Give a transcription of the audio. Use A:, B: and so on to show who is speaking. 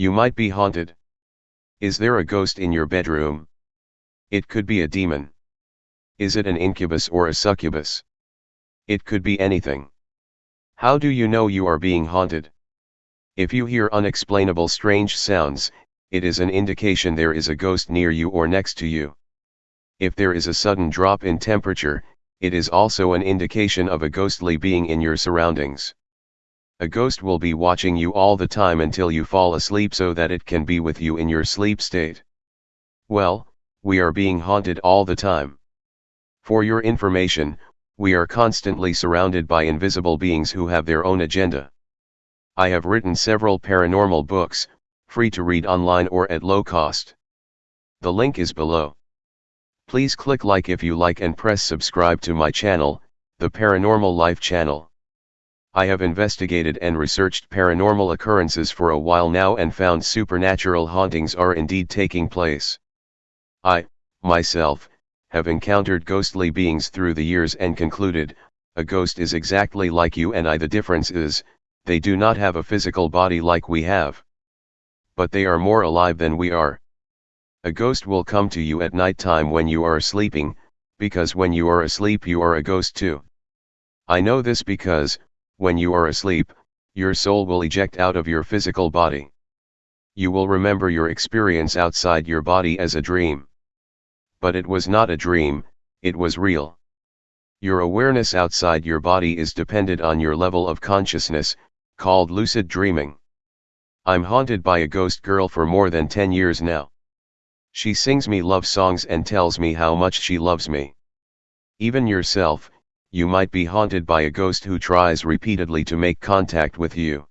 A: You might be haunted. Is there a ghost in your bedroom? It could be a demon. Is it an incubus or a succubus? It could be anything. How do you know you are being haunted? If you hear unexplainable strange sounds, it is an indication there is a ghost near you or next to you. If there is a sudden drop in temperature, it is also an indication of a ghostly being in your surroundings. A ghost will be watching you all the time until you fall asleep so that it can be with you in your sleep state. Well, we are being haunted all the time. For your information, we are constantly surrounded by invisible beings who have their own agenda. I have written several paranormal books, free to read online or at low cost. The link is below. Please click like if you like and press subscribe to my channel, the Paranormal Life channel. I have investigated and researched paranormal occurrences for a while now and found supernatural hauntings are indeed taking place. I, myself, have encountered ghostly beings through the years and concluded, a ghost is exactly like you and I the difference is, they do not have a physical body like we have. But they are more alive than we are. A ghost will come to you at night time when you are sleeping, because when you are asleep you are a ghost too. I know this because, when you are asleep, your soul will eject out of your physical body. You will remember your experience outside your body as a dream. But it was not a dream, it was real. Your awareness outside your body is dependent on your level of consciousness, called lucid dreaming. I'm haunted by a ghost girl for more than 10 years now. She sings me love songs and tells me how much she loves me. Even yourself, you might be haunted by a ghost who tries repeatedly to make contact with you.